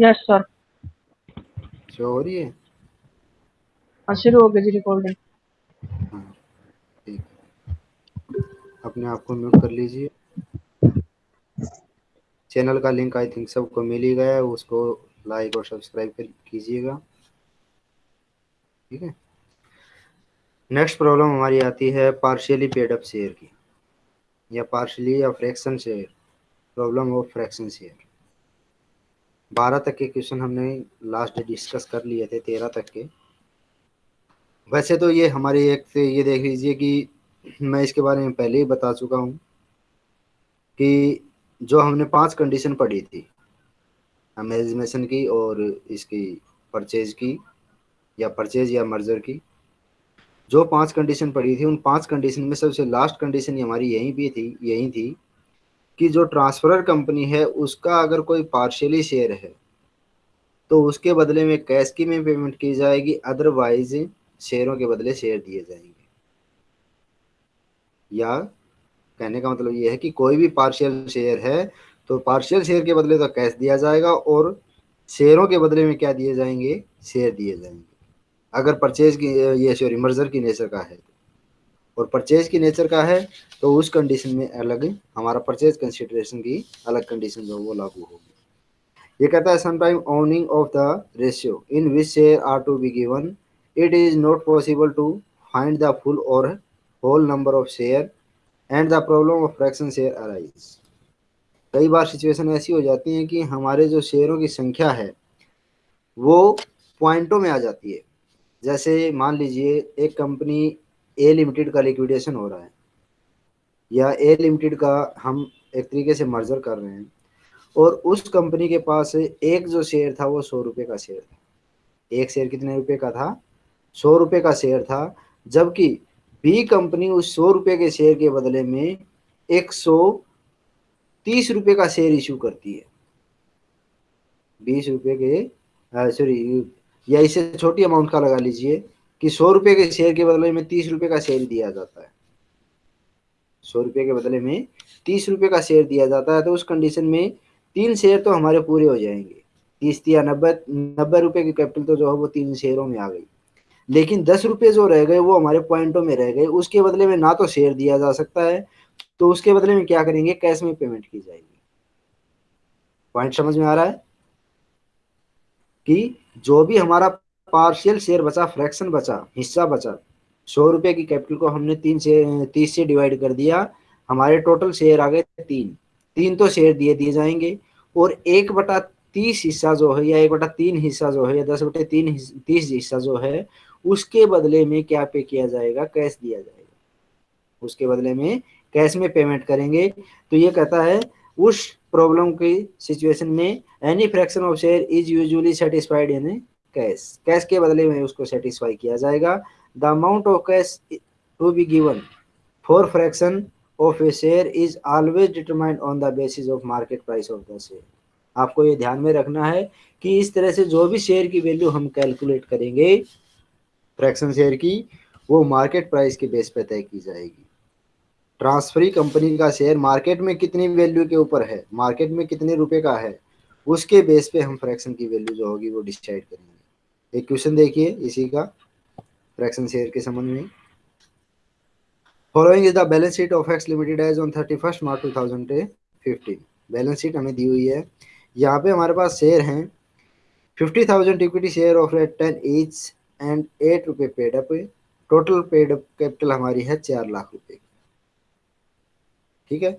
Yes sir show हो रही है हाँ शुरू हो गई जी रिकॉर्डिंग हाँ अपने आप को म्यूट कर लीजिए। चैनल का लिंक आई थिंक सबको मिल ही गया है उसको लाइक और सब्सक्राइब कीजिएगा। ठीक है? नेक्स्ट प्रॉब्लम हमारी आती है पार्शियली पेड अप शेयर की या पार्शियली या fraction share problem of fraction share बारह तक के क्वेश्चन हमने लास्ट डिस्कस कर लिए थे, तेरह तक के। वैसे तो ये हमारी एक से ये देख लीजिए कि मैं इसके बारे में पहले ही बता चुका हूँ कि जो हमने पाँच कंडीशन पढ़ी थी अमेजमेशन की और इसकी परचेज की या परचेज या मर्जर की, जो पाँच कंडीशन पढ़ी थी, उन पाँच कंडीशन में सबसे लास्ट कंडीशन हमारी यही भी थी, यही थी। कि जो ट्रांसफरर कंपनी है, उसका अगर कोई पार्शियली शेयर है तो उसके बदले में कैश की में पेमेंट की जाएगी अदरवाइज़ शेयरों के बदले शेयर दिए जाएँगे। या कहने का मतलब ये है कि कोई भी पार्शियल शेयर है तो पार्शियल शेयर के बदले तो कैश दिया जाएगा और शेयरों के बदले में क्या दिए जाएँगे? शेयर दिए जाएँगे। अगर परचेज की, ये सॉरी मर्जर की नेचर का है और परचेज की नेचर का है तो उस कंडीशन में अलग हमारा परचेज कंसिडरेशन की अलग कंडीशन जो वो लागू होगी। ये कहता है sometime owning of the ratio in which share are to be given it is not possible to find the full or whole number of share and the problem of fraction share arise कई बार situation ऐसी हो जाती है कि हमारे जो शेयरों की संख्या है, वो पॉइंटों में आ जाती है। जैसे मान लीजिए, एक कंपनी ए लिमिटेड का लिक्विडेशन हो रहा है। या ए लिमिटेड का हम एक तरीके से मर्जर कर रहे हैं। और उस कंपनी के पास एक जो शेयर था, वो सौ रुपये का शेयर था। एक शेयर कितने रुपए का था? सौ रुपये का शेयर था। जबकि बी कंपनी उस सौ रुपये के शेयर के बदले में एक सौ तीस रुपये का शेयर इशू करती है। बीस रुपये के सॉरी या इसे छोटी अमाउंट का लगा लीजिए। कि सौ रुपये के शेयर के बदले में तीस रुपये का शेयर दिया जाता है। सौ रुपये के बदले में तीस रुपये का शेयर दिया जाता है तो उस कंडीशन में तीन शेयर तो हमारे पूरे हो जाएँगे। तीस या नब्बे नब्बे रुपये की कैपिटल तो जो है वो तीन शेयरों में आ गई। लेकिन दस रुपये जो रह गए वो हमारे पॉइंटों में रह गए, उसके बदले में ना तो शेयर दिया जा सकता है तो उसके बदले में क्या करेंगे? कैश में पेमेंट की जाएगी। पॉइंट समझ में आ रहा है? कि जो भी हमारा पार्शियल शेयर बचा फ्रैक्शन बचा, हिस्सा बचा। सौ रुपए की कैपिटल को हमने तीन से, तीस से डिवाइड कर दिया। हमारे टोटल शेयर आ गए तीन। तीन तो शेयर दिए दिए जाएँगे। और एक बटा तीस हिस्सा जो है, या एक बटा तीन हिस्सा जो है, या दस बटे तीन तीस हिस्सा जो है, उसके बदले में क्या पे किया जाएगा? कैश दिया जाएगा। उसके बदले में कैश में पेमेंट करेंगे। तो ये कहता है, उस प्रॉब्लम की सिचुएशन में any fraction of share is usually satisfied in cash cash के बदले में उसको सेटिस्फाई किया जाएगा। The amount of cash to be given for fraction of a share is always determined on the basis of market price of the share आपको ये ध्यान में रखना है कि इस तरह से जो भी शेयर की वैल्यू हम कैलकुलेट करेंगे फ्रैक्शन शेयर की, वो मार्केट प्राइस के बेस पर तय की जाएगी। ट्रांसफरी कंपनी का शेयर मार्केट में कितनी वैल्यू के ऊपर है मार्केट में कितने रुपए का है, उसके बेस पे हम फ्रैक्शन की वैल्यू जो होगी वो डिसाइड करेंगे। एक क्वेश्चन देखिए इसी का फ्रैक्शन शेयर के संबंध में। Following is the balance sheet of X limited as on thirty first March two thousand fifteen balance sheet हमें दी हुई है। यहाँ पे हमारे पास शेयर हैं। Fifty thousand equity share of rate ten each and eight रुपये paid up total paid up capital हमारी है चार लाख रुपए। ठीक है?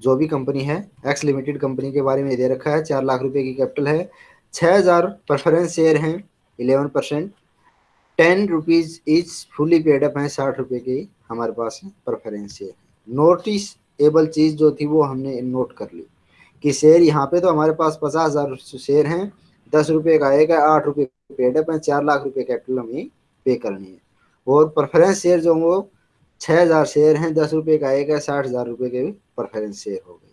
जो भी कंपनी है एक्स लिमिटेड कंपनी के बारे में दे रखा है, चार लाख रुपए की कैपिटल है। छः हज़ार प्रेफरेंस शेयर हैं। Eleven percent. Ten rupees is fully paid up है, साठ रुपए की हमारे पास प्रेफरेंस शेयर नोटिस एबल चीज़ जो थी वो हमने नोट कर ली कि शेयर यहाँ पे तो हमारे पास पचास हज़ार शेयर हैं, दस रुपये का एक है, आठ रुपये पेड अप है, चार लाख रुपए कैपिटल हमें पे करनी है। और प्रेफरेंस शेयर जो वो छः हज़ार शेयर हैं, दस रुपये का एक है, साठ हज़ार रुपये के भी प्रेफरेंस शेयर हो गए।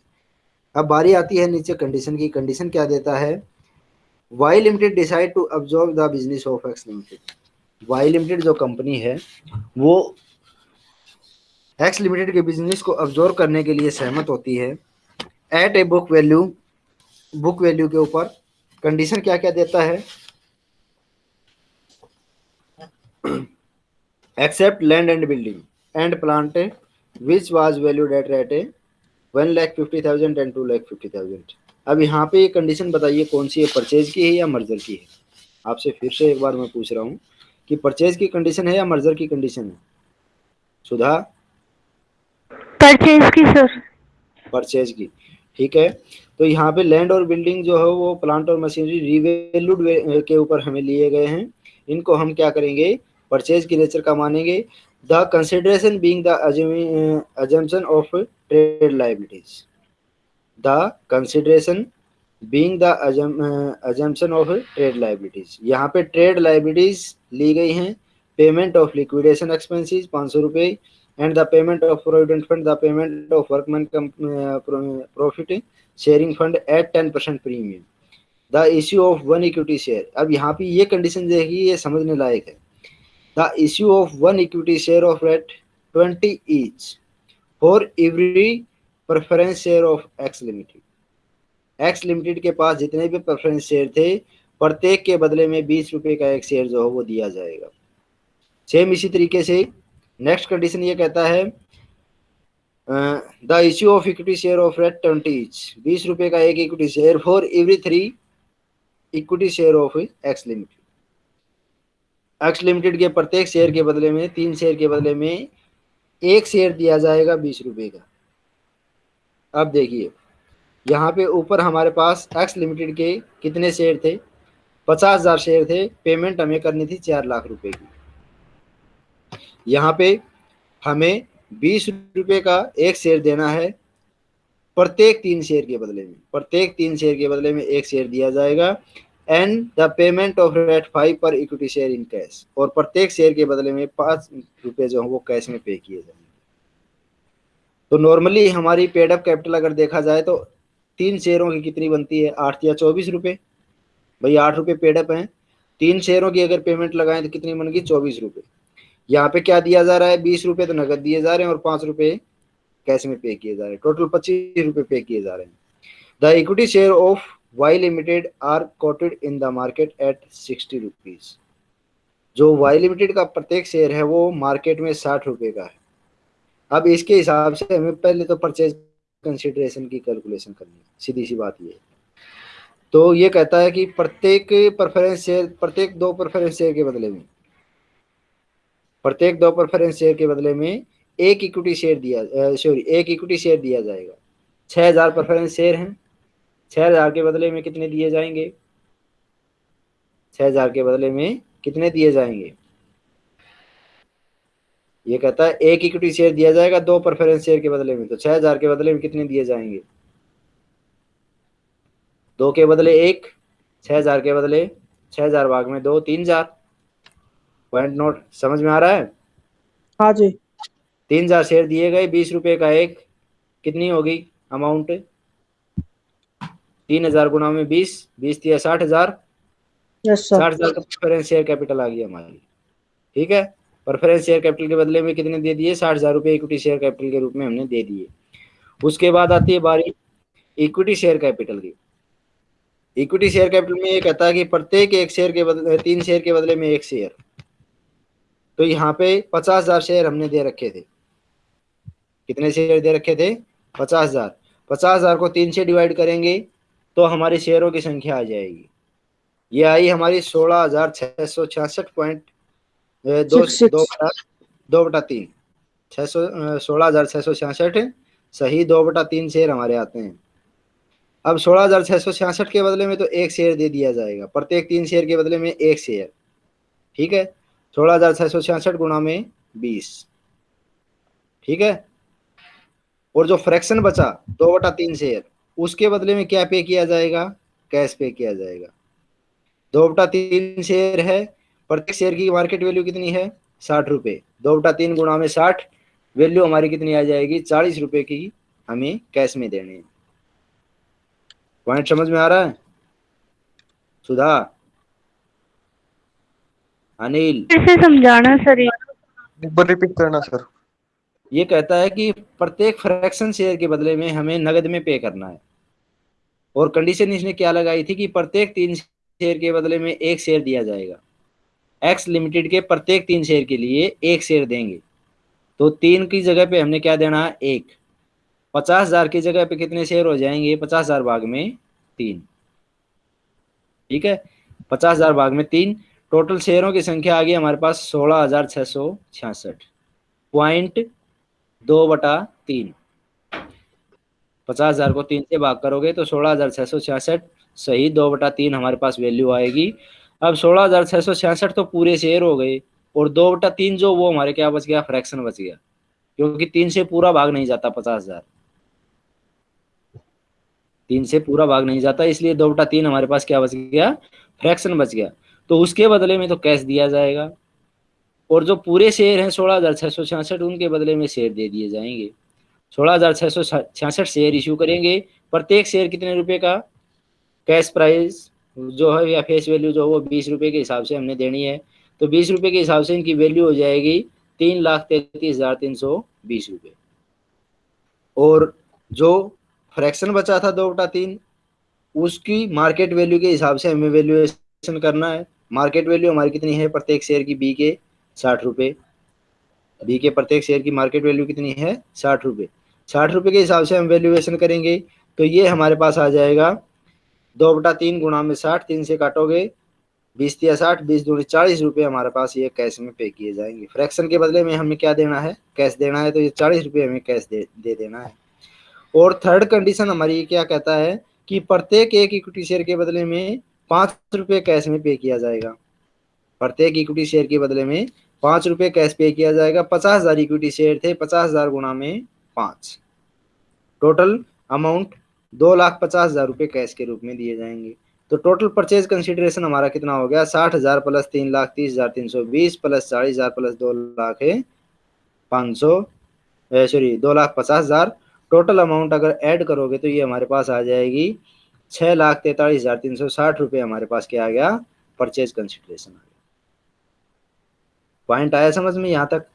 अब बारी आती है नीचे कंडीशन की। कंडीशन क्या देता है? Y limited decide to absorb the business of X limited Y limited जो कंपनी है, वो एक्स लिमिटेड के बिज़नेस को ऑब्जॉर्व करने के लिए सहमत होती है। At a book value book value के ऊपर कंडीशन क्या क्या देता है? Except land and building and plant which was valued at rate a one lakh fifty thousand and two lakh fifty thousand अब यहाँ पे ये कंडीशन बताइए कौन सी है परचेज की है या मर्जर की है? आपसे फिर से एक बार मैं पूछ रहा हूँ कि परचेज की कंडीशन है या मर्जर की कंडीशन है? सुधा? परचेज की सर परचेज की। ठीक है? तो यहाँ पे लैंड और बिल्डिंग जो है वो प्लांट और मशीनरी रिवेल्यूड के ऊपर हमें लिए गए हैं। इनको हम क्या करेंगे? परचेज की नेचर का मानेंगे। The consideration being the of trade liabilities the consideration being the uh, assumption of trade liabilities. यहाँ पे trade liabilities ली गई हैं। Payment of liquidation expenses पाँच सौ रुपये and the payment of provident fund the payment of workman profit sharing fund at ten percent premium the issue of one equity share अब यहाँ पे ये कंडीशन देखिए, ये समझने लायक है। The issue of one equity share of at twenty each for every preference share of X limited X limited के पास जितने भी प्रेफरेंस शेयर थे, प्रत्येक के बदले में बीस रुपए का एक शेयर जो है वो दिया जाएगा। सेम इसी तरीके से नेक्स्ट कंडीशन ये कहता है the issue of equity share of rate twenty बीस रुपए का एक equity share for every three equity share of X limited X limited के प्रत्येक शेयर के बदले में, तीन शेयर के बदले में एक शेयर दिया जाएगा बीस रुपए का। अब देखिए, यहाँ पे ऊपर हमारे पास एक्स लिमिटेड के कितने शेयर थे? पचास हज़ार शेयर थे। पेमेंट हमें करनी थी चार लाख रुपए की। यहाँ पे हमें बीस रुपए का एक शेयर देना है। प्रत्येक तीन शेयर के बदले में, प्रत्येक तीन शेयर के बदले में एक शेयर दिया जाएगा। And the payment of rate five per equity share in cash और प्रत्येक शेयर के बदले में पाँच रुपए जो है वो कैश में पे किए जाएँगे। तो नॉर्मली हमारी पेड अप कैपिटल अगर देखा जाए तो तीन शेयरों की कितनी बनती है? आठ या चौबीस रुपए। भाई आठ रुपए पेडअप है। तीन शेयरों की अगर पेमेंट लगाएँ तो कितनी बन गई चौबीस रुपए। यहाँ पे क्या दिया जा रहा है? बीस रुपए तो नगद दिए जा रहे हैं और पाँच रुपए कैश में पे किए जा रहे हैं। टोटल पच्चीस रुपए पे किए जा रहे हैं। The equity share of Y limited are quoted in the market at sixty rupees जो वाई लिमिटेड का प्रत्येक शेयर है वो मार्केट में साठ रुपए का है। अब इसके हिसाब से हमें पहले तो परचेज कंसिडरेशन की कैलकुलेशन करनी है, सीधी सी बात ये तो ये कहता है कि प्रत्येक प्रेफरेंस शेयर प्रत्येक दो प्रेफरेंस शेयर के बदले में, प्रत्येक दो प्रेफरेंस शेयर के बदले में एक इक्विटी शेयर दिया सॉरी एक इक्विटी शेयर दिया जाएगा। छह हज़ार प्रेफरेंस शेयर हैं। छह हज़ार के बदले में कितने दिए जाएँगे? छह हज़ार के बदले में कितने दिए जाएँगे? ये कहता है एक इक्विटी शेयर दिया जाएगा दो प्रेफरेंस शेयर के बदले में तो छह हज़ार के बदले में कितने दिए जाएँगे? दो के बदले एक छह हज़ार के बदले छह हज़ार भाग में दो तीन हज़ार। पॉइंट नोट समझ में आ रहा है? हाँ जी। तीन हज़ार शेयर दिए गए बीस रुपए का एक कितनी होगी अमाउंट तीन हज़ार गुना में बीस बीस दिया साठ हज़ार। साठ हज़ार का प्रेफरेंस शेयर कैपिटल आ गई हमारी। ठीक है? प्रेफरेंस शेयर कैपिटल के बदले में कितने दे दिए? साठ हज़ार रुपए इक्विटी शेयर कैपिटल के रूप में हमने दे दिए। उसके बाद आती है बारी इक्विटी शेयर कैपिटल की। इक्विटी शेयर कैपिटल में ये कहता है कि प्रत्येक एक शेयर के बदले तीन शेयर के बदले में एक शेयर तो यहाँ पे पचास हज़ार शेयर हमने दे रखे थे। कितने शेयर दे रखे थे? पचास हज़ार। पचास हज़ार को तीन से डिवाइड करेंगे तो हमारे शेयरों की संख्या आ जाएगी। ये आई हमारी सोलह हज़ार छह सौ छियासठ पॉइंट दो Six, six. दो बटा दो बटा तीन छह सौ सोलह हज़ार छह सौ छियासठ सही दो बटा तीन शेयर हमारे आते हैं अब सोलह हज़ार छह सौ छियासठ के बदले में तो एक शेयर दे दिया जाएगा प्रत्येक तीन शेयर के बदले में एक शेयर ठीक है सोलह हज़ार छह सौ छियासठ गुना में बीस ठीक है और जो फ्रैक्शन बचा दो बटा तीन शेयर उसके बदले में क्या पे किया जाएगा कैश पे किया जाएगा दो बटा तीन शेयर है प्रत्येक शेयर की मार्केट वैल्यू कितनी है? साठ रुपए। दो बटा तीन गुणा में साठ वैल्यू हमारी कितनी आ जाएगी? चालीस रुपए की हमें कैश में देने हैं। पॉइंट समझ में आ रहा है? सुधा? अनिल? समझाना सर एक बार रिपीट करना सर ये कहता है कि प्रत्येक फ्रैक्शन शेयर के बदले में हमें नगद में पे करना है। और कंडीशन इसने क्या लगाई थी कि प्रत्येक तीन शेयर के बदले में एक शेयर दिया जाएगा। एक्स लिमिटेड के प्रत्येक तीन शेयर के लिए एक शेयर देंगे। तो तीन की जगह पे हमने क्या देना? है एक। पचास हज़ार की जगह पे कितने शेयर हो जाएँगे? पचास हज़ार भाग में तीन। ठीक है? पचास हज़ार भाग में तीन। टोटल शेयरों की संख्या आ गई हमारे पास सोलह हज़ार छह सौ छियासठ। पॉइंट दो बटा तीन। पचास हज़ार को तीन से भाग करोगे तो सोलह हज़ार छह सौ छियासठ सही दो बटा तीन हमारे पास वैल्यू आएगी। अब सोलह हज़ार छह सौ छियासठ तो पूरे शेयर हो गए और दो बटा तीन जो वो हमारे क्या बच गया? फ्रैक्शन बच गया। क्योंकि तीन से पूरा भाग नहीं जाता पचास हज़ार। तीन से पूरा भाग नहीं जाता, इसलिए दो बटा तीन हमारे पास क्या बच गया? फ्रैक्शन बच गया। तो उसके बदले में तो कैश दिया जाएगा। और जो पूरे शेयर हैं, सोलह हज़ार छह सौ छियासठ, उनके बदले में शेयर दे दिए जाएँगे। सोलह हज़ार छह सौ छियासठ शेयर इश्यू करेंगे। प्रत्येक शेयर कितने रुपए का? कैश प्राइस जो है या फेस वैल्यू जो है वो बीस रुपए के हिसाब से हमने देनी है। तो बीस रुपए के हिसाब से इनकी वैल्यू हो जाएगी तीन लाख तैतीस हज़ार तीन सौ बीस रुपये और जो फ्रैक्शन बचा था दो बटा तीन, उसकी मार्केट वैल्यू के हिसाब से हमें वैल्यूएशन करना है। मार्केट वैल्यू हमारी कितनी है? प्रत्येक शेयर की बी के साठ रुपये बी के प्रत्येक शेयर की मार्केट वैल्यू कितनी है? साठ रुपये साठ रुपये के हिसाब से हम वैल्यूएशन करेंगे तो ये हमारे पास आ जाएगा दो बटा तीन गुणा में साठ, तीन से काटोगे, बीस तिया साठ, बीस दूनी चालीस रुपये हमारे पास ये कैश में पे किए जाएँगे। फ्रैक्शन के बदले में हमें क्या देना है? कैश देना है तो ये चालीस रुपये हमें कैश दे दे देना है। और थर्ड कंडीशन हमारी क्या कहता है कि प्रत्येक एक इक्विटी शेयर के बदले में पाँच रुपये कैश में पे किया जाएगा। प्रत्येक इक्विटी शेयर के बदले में पाँच रुपये कैश पे किया जाएगा। पचास हज़ार इक्विटी शेयर थे, पचास हज़ार गुणा में पाँच। टोटल अमाउंट दो लाख पचास हज़ार रुपये कैश के रूप में दिए जाएँगे। तो टोटल परचेज कंसिडरेशन हमारा कितना हो गया? साठ हज़ार प्लस तीन लाख तीस हज़ार तीन सौ बीस प्लस चालीस हज़ार प्लस दो लाख पाँच सौ सॉरी दो लाख पचास हज़ार। टोटल अमाउंट अगर ऐड करोगे तो ये हमारे पास आ जाएगी छः लाख तैतालीस हज़ार तीन सौ साठ रुपये हमारे पास क्या आ गया? परचेज कंसिडरेशन आ गया। पॉइंट आया समझ में यहाँ तक?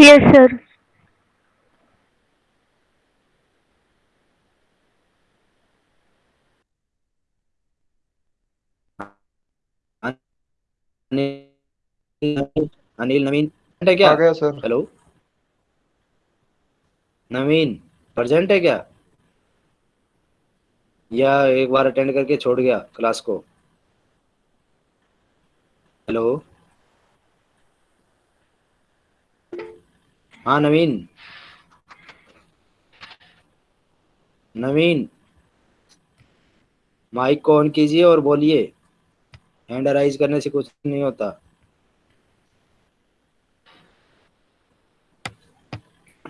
यस सर अनिल नवीन है क्या? आ गया सर। हेलो नवीन प्रेजेंट है क्या? या एक बार अटेंड करके छोड़ गया क्लास को? हेलो हाँ नवीन। नवीन माइक को ऑन कीजिए और बोलिए। हैंड राइज करने से कुछ नहीं होता।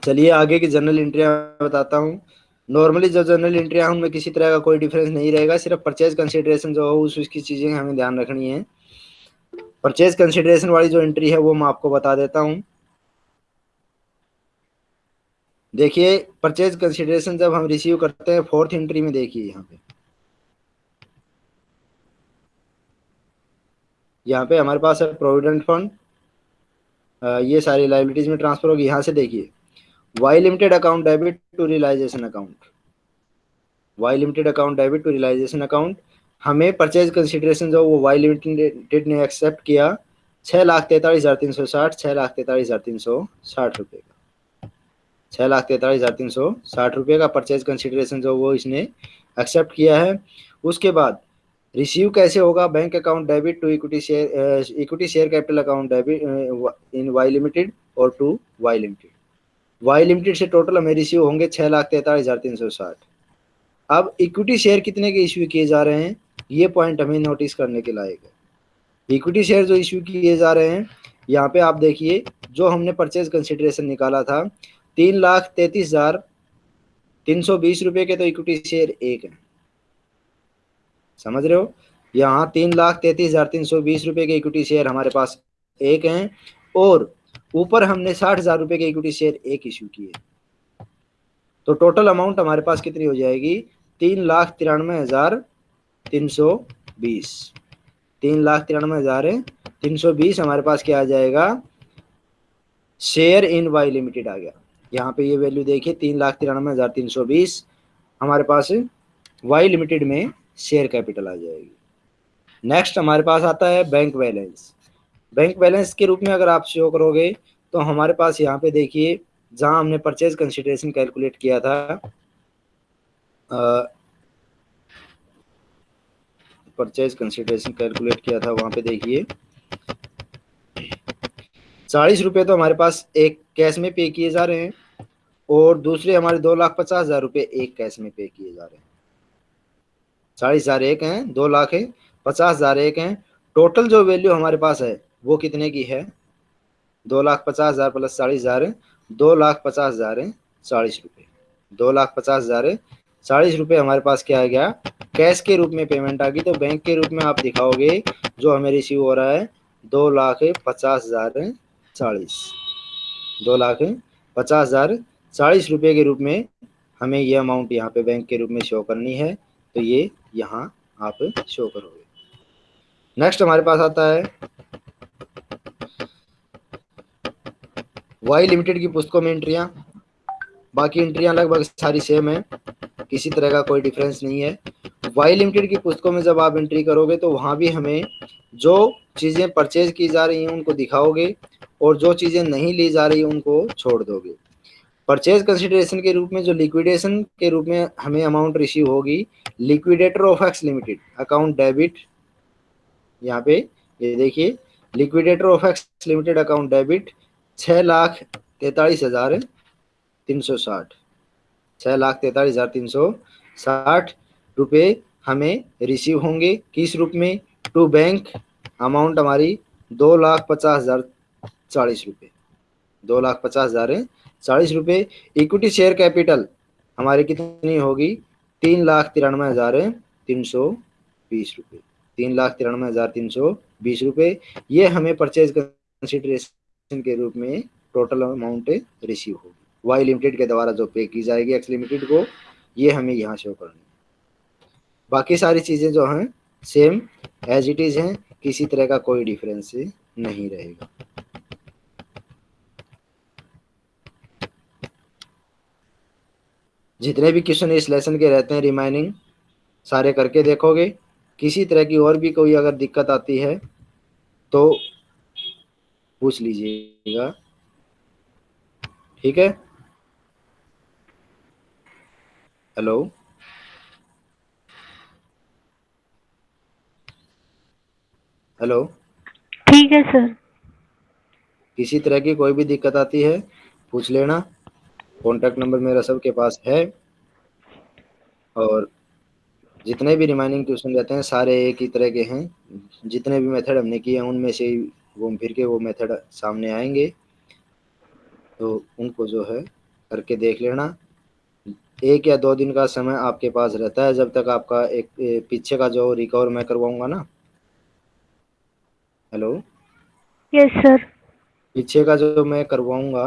चलिए आगे की जनरल एंट्रियाँ बताता हूँ। नॉर्मली जो जनरल एंट्रियाँ उनमें किसी तरह का कोई डिफरेंस नहीं रहेगा। सिर्फ़ परचेज कंसिडरेशन जो हो, उस, उसकी चीज़ें हमें ध्यान रखनी है। परचेज कंसिडरेशन वाली जो एंट्री है, वो मैं आपको बता देता हूँ। देखिए परचेज कंसिडरेशन जब हम रिसीव करते हैं फोर्थ एंट्री में देखिए यहाँ पे। यहाँ पे हमारे पास है प्रोविडेंट फंड ये सारी लाइबिलिटीज में ट्रांसफ़र होगी, यहाँ से देखिए। Y limited account debit to realization account Y limited account debit to realization account हमें परचेज कंसिडरेशन जो वो वाई लिमिटेड ने एक्सेप्ट किया छः लाख तैंतालीस हज़ार तीन सौ साठ छः लाख तैंतालीस हज़ार तीन सौ साठ रुपये का। छः लाख तैंतालीस हज़ार तीन सौ साठ रुपये का परचेज कंसिडरेशन जो वो इसने एक्सेप्ट किया है। उसके बाद रिसीव कैसे होगा? Bank account debit to equity share equity share capital account debit in Y limited और to Y limited Y limited से टोटल हमें रिसीव होंगे छः लाख तैंतालीस हज़ार तीन सौ साठ। अब इक्विटी शेयर कितने के इश्यू किए जा रहे हैं? ये पॉइंट हमें नोटिस करने के लायक है। इक्विटी शेयर जो इश्यू किए जा रहे हैं, यहाँ पे आप देखिए, जो हमने परचेज कंसिडरेशन निकाला था, तीन लाख तैतीस हज़ार तीन सौ बीस रुपये के तो इक्विटी शेयर एक है। समझ रहे हो? यहाँ तीन लाख तैतीस हज़ार तीन सौ बीस रुपये के इक्विटी शेयर हमारे पास एक हैं और ऊपर हमने साठ हज़ार रुपये के इक्विटी शेयर एक इशू किए। तो टोटल अमाउंट हमारे पास कितनी हो जाएगी? तीन लाख तिरानवे हज़ार तीन सौ बीस। तीन लाख तिरानवे हज़ार तीन सौ बीस हमारे पास क्या आ जाएगा? शेयर इन वाई लिमिटेड आ गया। यहाँ पे ये वैल्यू देखिए, तीन लाख तिरानवे हज़ार तीन सौ बीस। हमारे पास वाई लिमिटेड में शेयर कैपिटल आ जाएगी। नेक्स्ट हमारे पास आता है बैंक बैलेंस बैंक बैलेंस के रूप में अगर आप शो करोगे तो हमारे पास यहाँ पे देखिए, जहाँ हमने परचेज कंसिडरेशन कैलकुलेट किया था परचेज कंसिडरेशन कैलकुलेट किया था, वहाँ पे देखिए। चालीस रुपये तो हमारे पास एक कैश में पे किए जा रहे हैं, और दूसरे हमारे दो लाख पचास हज़ार रुपये एक कैश में पे किए जा रहे हैं। चालीस हज़ार एक हैं, दो लाख है, पचास हज़ार एक हैं। टोटल जो वैल्यू हमारे पास है, वो कितने की है? दो लाख पचास हज़ार प्लस चालीस हज़ार दो लाख पचास हज़ार है, चालीस रुपये दो लाख पचास हज़ार है, चालीस रुपये हमारे पास क्या आ गया? कैश के रूप में पेमेंट आ गई। तो बैंक के रूप में आप दिखाओगे, जो हमें रिसीव हो रहा है, दो लाख पचास हज़ार चालीस। दो लाख पचास हज़ार, चालीस रुपये के रूप में हमें ये अमाउंट यहाँ पे बैंक के रूप में शो करनी है। तो ये यहाँ आप शो करोगे। नेक्स्ट हमारे पास आता है वाई लिमिटेड की पुस्तकों में एंट्रियाँ बाकी एंट्रियाँ लगभग सारी सेम है। किसी तरह का कोई डिफरेंस नहीं है। वाई लिमिटेड की पुस्तकों में जब आप एंट्री करोगे तो वहाँ भी हमें जो चीज़ें परचेज की जा रही हैं उनको दिखाओगे और जो चीज़ें नहीं ली जा रही उनको छोड़ दोगे। परचेज कंसिडरेशन के रूप में, जो लिक्विडेशन के रूप में हमें अमाउंट रिसीव होगी liquidator of X limited account debit यहाँ पे, ये देखिए liquidator of X limited account debit छः लाख तैतालीस हज़ार तीन सौ साठ। छः लाख तैतालीस हज़ार तीन सौ साठ रुपये हमें रिसीव होंगे। किस रूप में? टू बैंक अमाउंट हमारी दो लाख पचास हज़ार चालीस रुपये दो लाख पचास हज़ार चालीस रुपये इक्विटी शेयर कैपिटल हमारी कितनी होगी? तीन लाख तिरानवे हज़ार तीन सौ बीस रुपये तीन लाख तिरानवे हज़ार तीन सौ बीस रुपये ये हमें परचेज कंसिडरेशन के रूप में टोटल अमाउंट रिसीव होगी। वाई लिमिटेड के द्वारा जो पे की जाएगी एक्स लिमिटेड को, ये हमें यहाँ शो करनी बाकी सारी चीज़ें जो हैं सेम एज इट इज़ हैं, किसी तरह का कोई डिफरेंस नहीं रहेगा। जितने भी क्वेश्चन इस लेसन के रहते हैं रिमाइनिंग सारे करके देखोगे। किसी तरह की और भी कोई अगर दिक्कत आती है तो पूछ लीजिएगा। ठीक है? हेलो हेलो ठीक है सर किसी तरह की कोई भी दिक्कत आती है पूछ लेना। कॉन्टैक्ट नंबर मेरा सबके पास है। और जितने भी रिमाइनिंग क्वेश्चन रहते हैं सारे एक ही तरह के हैं। जितने भी मेथड हमने किए हैं उनमें से घूम फिर के वो मेथड सामने आएँगे। तो उनको जो है करके देख लेना। एक या दो दिन का समय आपके पास रहता है जब तक आपका एक पीछे का जो रिकवर मैं करवाऊँगा ना। हेलो यस सर पीछे का जो मैं करवाऊँगा